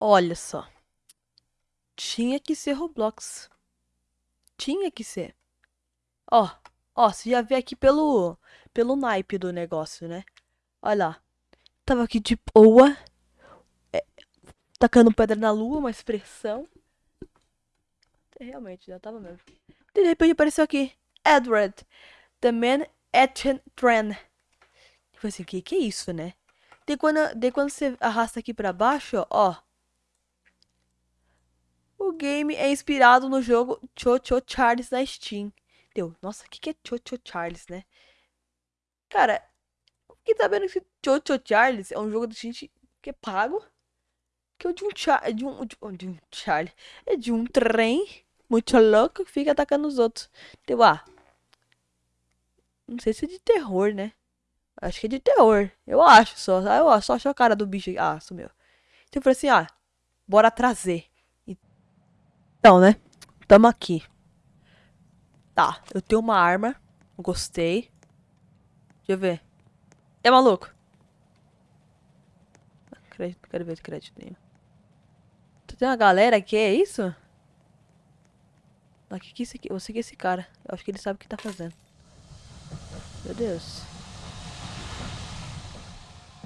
Olha só. Tinha que ser Roblox. Tinha que ser. Ó, ó, você já vê aqui pelo, pelo naipe do negócio, né? Olha lá. Tava aqui de boa. É, tacando pedra na lua, uma expressão. É, realmente, já tava mesmo. De repente apareceu aqui. Edward. The man at trend. Tipo assim, que que é isso, né? De quando, de quando você arrasta aqui pra baixo, ó. O game é inspirado no jogo Cho Cho Charles da Steam. Deu. Nossa, o que, que é Cho Cho Charles, né? Cara, quem tá vendo esse Cho Cho Charles é um jogo da gente que é pago. Que é de um, char de um, de um, de um Charlie. É de um trem muito louco que fica atacando os outros. Deu, ah. Não sei se é de terror, né? Acho que é de terror. Eu acho só. Eu só acho a cara do bicho. Ah, sumiu. Então eu falei assim, ah, bora trazer. Então, né? Tamo aqui. Tá, eu tenho uma arma. Gostei. Deixa eu ver. É maluco? Crédito, quero ver crédito nenhum. Tem uma galera aqui, é isso? Aqui, que esse aqui? Vou seguir esse cara. Eu acho que ele sabe o que tá fazendo. Meu Deus.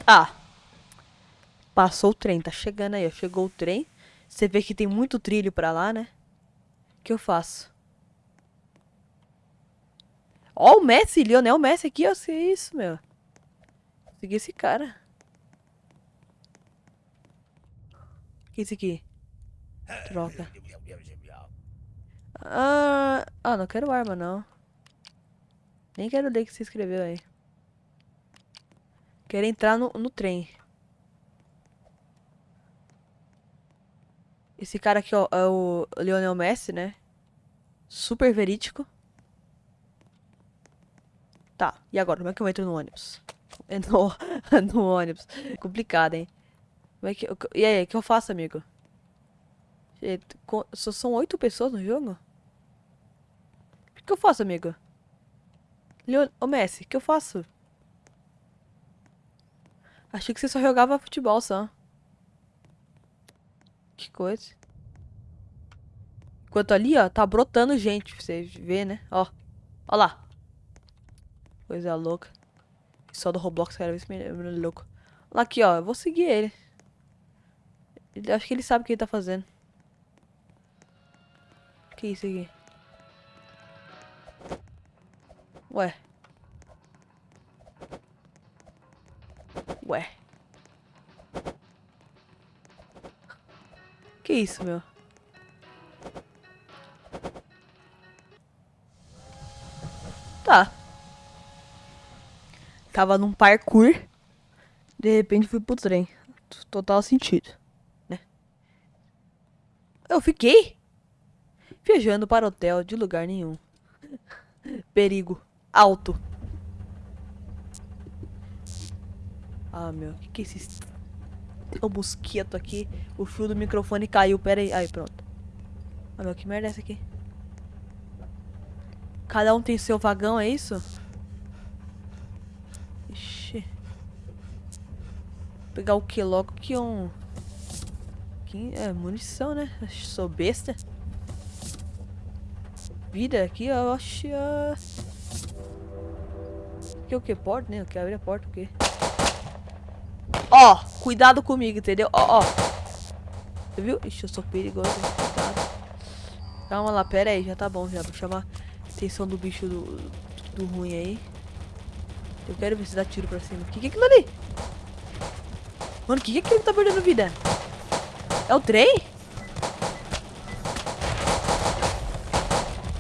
Ah. Passou o trem, tá chegando aí. Chegou o trem. Você vê que tem muito trilho pra lá, né? Que eu faço? Ó, o Messi, Lionel Messi aqui, ó. Que é isso, meu. Segui esse cara. O que é isso aqui? Troca. Ah, ah, não quero arma, não. Nem quero ler que você escreveu aí. Quero entrar no, no trem. Esse cara aqui, ó, é o Lionel Messi, né? Super verídico. Tá, e agora? Como é que eu entro no ônibus? É no, no ônibus. Complicado, hein? Como é que, e aí, o que eu faço, amigo? Só são oito pessoas no jogo? O que eu faço, amigo? Leon... Ô, Messi, o que eu faço? Achei que você só jogava futebol, só. Que coisa. Enquanto ali, ó, tá brotando gente. Você vê, né? Ó. Ó lá. Coisa louca. Só do Roblox, cara. Menino é louco. Lá aqui, ó. Eu vou seguir ele. ele. Acho que ele sabe o que ele tá fazendo. Que isso aqui? Ué. Ué. Isso, meu? Tá. Tava num parkour. De repente fui pro trem. Total sentido, né? Eu fiquei viajando para hotel de lugar nenhum. Perigo alto. Ah, meu, que que é esse um mosquito aqui. O fio do microfone caiu. Pera aí. Aí, pronto. Ah, meu, que merda é essa aqui? Cada um tem seu vagão, é isso? Ixi. Vou pegar o que logo que um... Que é munição, né? Sou besta. Vida aqui, eu acho... Que o que? Porta, né? Eu quero abrir a porta, o quê? Ó, cuidado comigo, entendeu? Ó, ó. Você viu? Ixi, eu sou perigoso. Cuidado. Calma lá, pera aí. Já tá bom, já. Vou chamar a atenção do bicho do, do ruim aí. Eu quero ver se dá tiro pra cima. O que, que é aquilo ali? Mano, o que, que é aquilo que tá perdendo vida? É o trem?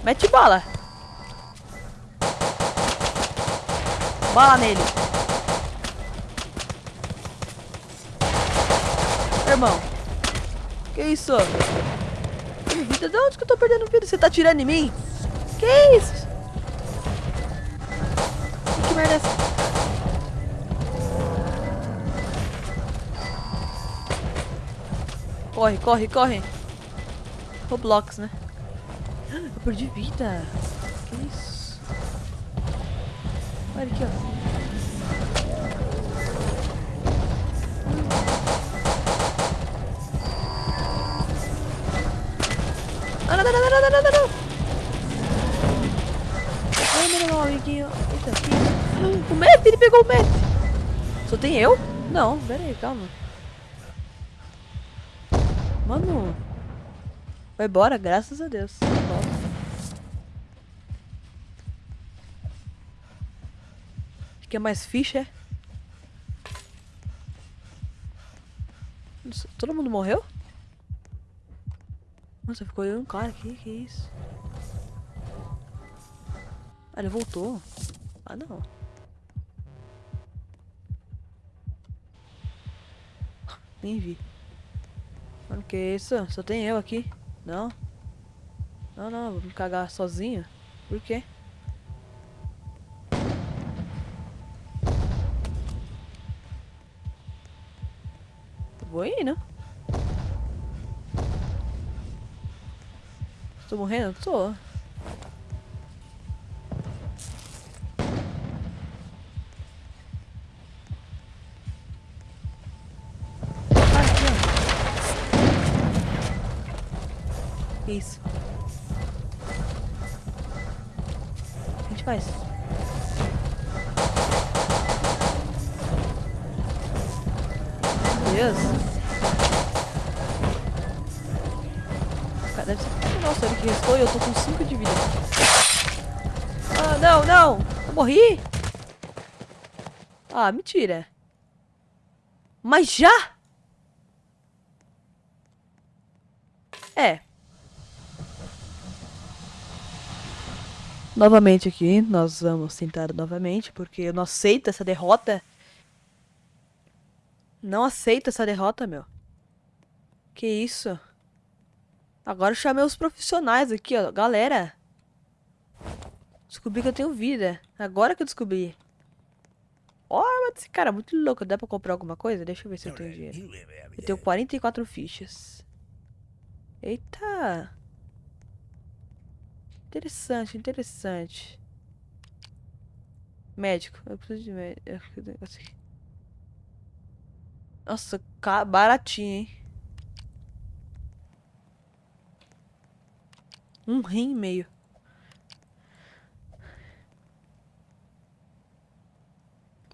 Mete bala. Bala nele. Irmão? Que isso? Vida, de onde que eu tô perdendo vida? Você tá tirando em mim? Que isso? Que merda é essa? Corre, corre, corre. Roblox, né? Eu perdi vida. Que isso? Olha aqui, ó. Não, não, não, não, não, não, não, não. Não, não. O Matt, ele pegou o Matt. Só tem eu? Não, pera aí, calma. Mano. Vai embora, graças a Deus. Volta. Quer mais ficha, é? Todo mundo morreu? Nossa, ficou eu um cara aqui, que isso? Ah, ele voltou. Ah, não. Nem vi. Mano, que isso? Só tem eu aqui. Não. Não, não, vou me cagar sozinho. Por quê? Vou indo. Tô morrendo? Tô. Isso. A gente faz? Deus. Deve ser... Nossa, ele que restou e eu tô com 5 de vida. Ah, não, não! Eu morri? Ah, mentira. Mas já? É. Novamente aqui, nós vamos tentar novamente, porque eu não aceito essa derrota. Não aceito essa derrota, meu. Que isso? Agora eu chamei os profissionais aqui, ó. Galera. Descobri que eu tenho vida. Agora que eu descobri. Ó, esse cara é muito louco. Dá pra comprar alguma coisa? Deixa eu ver se eu tenho dinheiro. Eu tenho 44 fichas. Eita. Interessante, interessante. Médico. Eu preciso de médico. Nossa, baratinho, hein? Um rim e meio.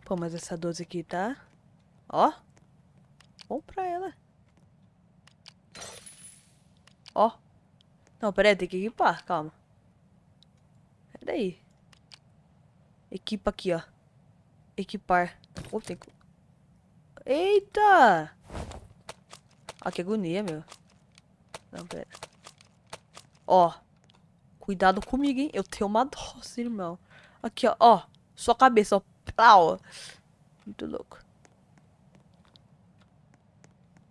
Pô, mas essa 12 aqui tá... Ó. Bom pra ela. Ó. Não, pera aí, tem que equipar, calma. Peraí. Equipa aqui, ó. Equipar. Oh, tem que... Eita! Ah, que agonia, meu. Não, pera. Ó. Cuidado comigo, hein? Eu tenho uma dose, irmão. Aqui, ó. Ó. Sua cabeça, ó. Plau. Muito louco.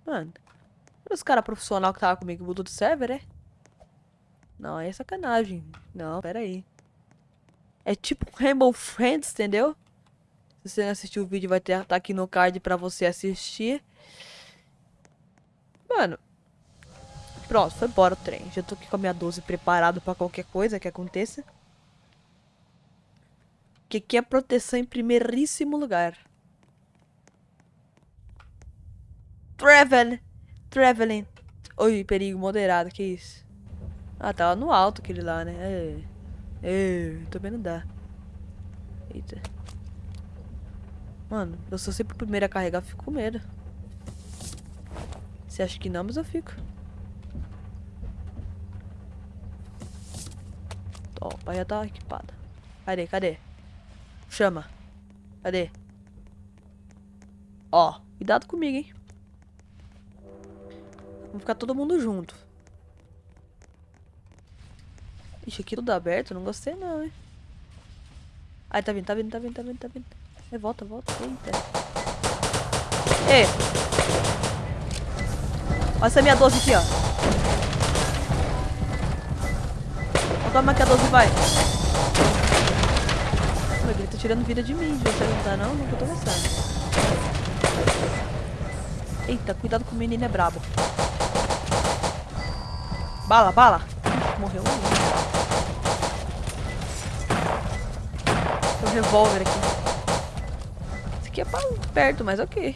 Mano. Os caras profissional que tava comigo mudou do server, é? Não, é sacanagem. Não, pera aí. É tipo Rainbow Friends, entendeu? Se você não assistiu o vídeo, vai estar tá aqui no card pra você assistir. Mano. Pronto, foi embora o trem. Já tô aqui com a minha 12 preparado pra qualquer coisa que aconteça. Que aqui é proteção em primeiríssimo lugar. Travel. Traveling. Oi, perigo moderado, que isso? Ah, tava no alto aquele lá, né? É. É, também não dá. Eita. Mano, eu sou sempre o primeiro a carregar, fico com medo. Você acha que não, mas eu fico. Ó, pai já tá equipado. Cadê, cadê? Chama. Cadê? Ó, cuidado comigo, hein? Vamos ficar todo mundo junto. Ixi, aqui tudo aberto, não gostei não, hein? Ai, tá vindo, tá vindo, tá vindo, tá vindo, tá vindo. É, volta, volta. Eita. Ei! Olha essa minha 12 aqui, ó. Toma que a 12 vai. Ele tá tirando vida de mim. Você não tá não? Não tô gostando. Eita, cuidado com o menino é brabo. Bala, bala. Morreu um. Tem um revólver aqui. Esse aqui é pra perto, mas ok.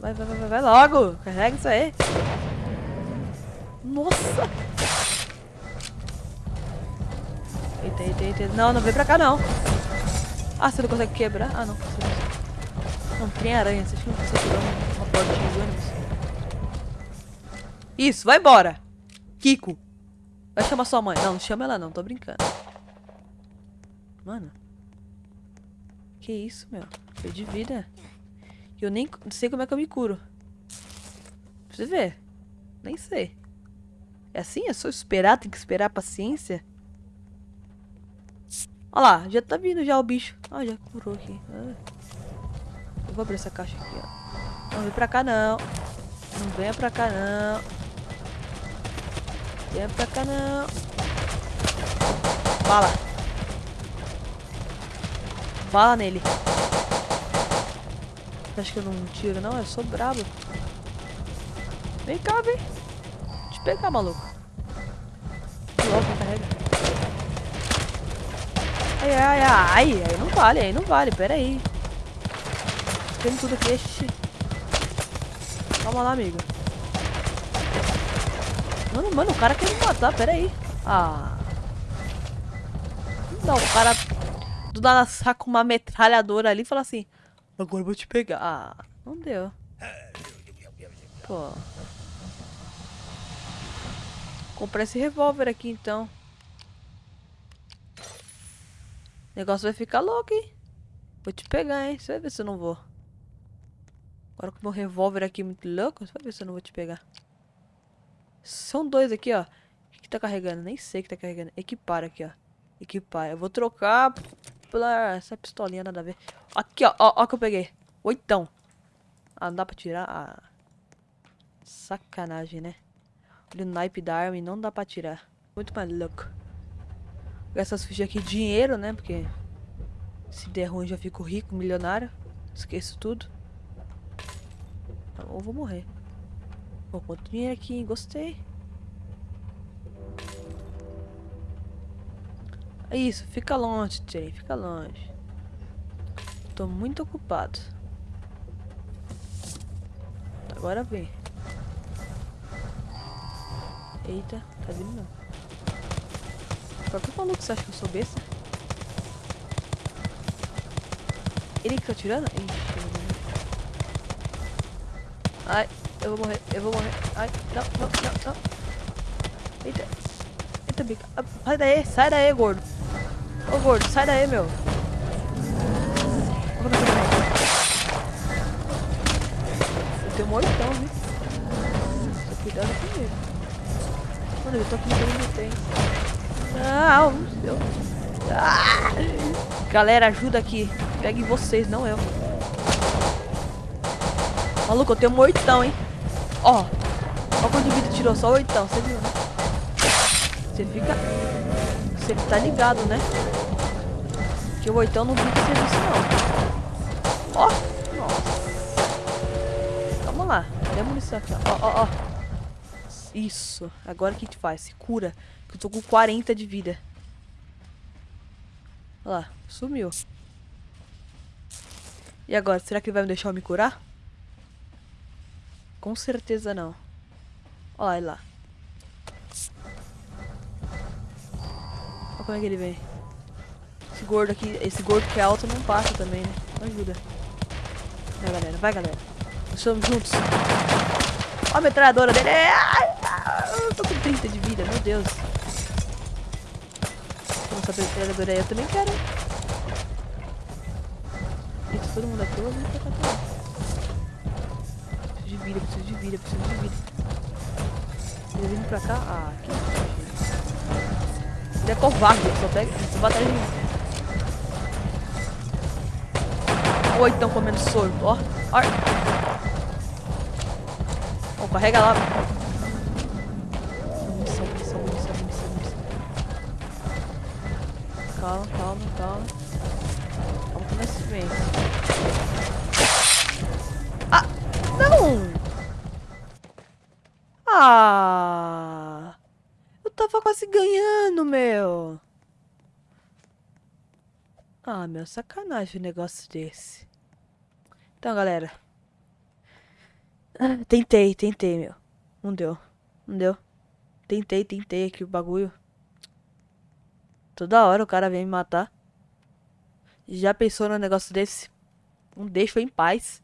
Vai, vai, vai, vai logo. Carrega isso aí. Nossa! Não, não vem pra cá, não. Ah, você não consegue quebrar? Ah, não. Não, tem aranha. Você acha que você tirou uma portinha de ônibus? Isso, vai embora. Kiko. Vai chamar sua mãe. Não, não chama ela não. Tô brincando. Mano. Que isso, meu? Perdi vida. Eu nem sei como é que eu me curo. Pra você ver. Nem sei. É assim? É só esperar? Tem que esperar a paciência? Olha lá, já tá vindo já o bicho. Ah, já curou aqui. Ah. Eu vou abrir essa caixa aqui, ó. Não vem pra cá, não. Não venha pra cá, não. Venha pra cá, não. Bala. Bala nele. Acho que eu não tiro, não? Eu sou brabo. Vem cá, vem. Eu te pegar, maluco. Logo, carrega. Ai, ai, ai. Não vale, aí não vale. Pera aí. Tem tudo aqui. Xixi. Calma lá, amigo. Mano, mano, o cara quer me matar. Pera aí. Ah. Não, o cara do nada saca uma metralhadora ali e fala assim... Agora eu vou te pegar. Ah, não deu. Pô. Comprar esse revólver aqui, então. Negócio vai ficar louco, hein? Vou te pegar, hein? Você vai ver se eu não vou. Agora com o meu revólver aqui muito louco, você vai ver se eu não vou te pegar. São dois aqui, ó. O que, tá carregando? Nem sei o que tá carregando. Equipar aqui, ó. Equipar. Eu vou trocar pela essa pistolinha, nada a ver. Aqui, ó. Ó, ó que eu peguei. Oitão. Ah, não dá pra tirar? Ah. Sacanagem, né? Olha o naipe da arma e não dá pra tirar. Muito mais louco. Essas fichas aqui, dinheiro, né? Porque se der ruim já fico rico, milionário. Esqueço tudo. Ou vou morrer. Pô, quanto dinheiro aqui, gostei. É isso, fica longe, Jay, fica longe. Tô muito ocupado. Agora vem. Eita, tá vindo não. Qual que maluco você acha que eu sou besta? Ele que tá tirando? Ai, eu vou morrer, eu vou morrer. Ai, não, não, não, não. Eita. Eita, bica. Ah, sai daí, sai daí, gordo. Ô, gordo, sai daí, meu. Eu tenho um oitão, viu? Tô cuidando comigo. Mano, eu tô aqui no tem. Ah, meu Ah! Galera, ajuda aqui. Pegue vocês, não eu. Maluco, eu tenho um oitão, hein? Ó. Ó quanto de vida tirou, só oitão, você viu, né? Você fica... Você tá ligado, né? Que o oitão não fica serviço, não. Ó. Nossa. Calma lá. Cadê a munição aqui, ó? Ó, ó, ó. Isso. Agora o que te faz? Se cura. Que eu tô com 40 de vida. Olha lá. Sumiu. E agora? Será que ele vai me deixar eu me curar? Com certeza não. Olha lá. Olha como é que ele vem. Esse gordo aqui, esse gordo que é alto não passa também, né? Não ajuda. Vai, galera. Vai, galera. Nós estamos juntos. Olha a metralhadora dele. Eu tô com 30 de vida, meu Deus. Essa metralhadora aí. Eu também quero. Eita, todo mundo aqui. Eu vou pra cá Preciso de vida, preciso de vida, preciso de vida. Ele vindo pra cá? Ah, que Ele é covarde, só pega. Só batalha de mim. Ou então comendo soro, ó. Ó. Ó, carrega lá. Calma, calma, calma. Calma com esse vem. Ah! Não! Ah! Eu tava quase ganhando, meu. Ah, meu, sacanagem um negócio desse. Então, galera. Ah, tentei, tentei, meu. Não deu. Não deu. Tentei, tentei aqui o bagulho. Toda hora o cara vem me matar. Já pensou num negócio desse? Não deixa eu em paz.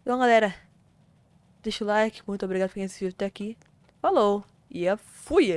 Então, galera, deixa o like. Muito obrigado por quem assistiu até aqui. Falou. E fui!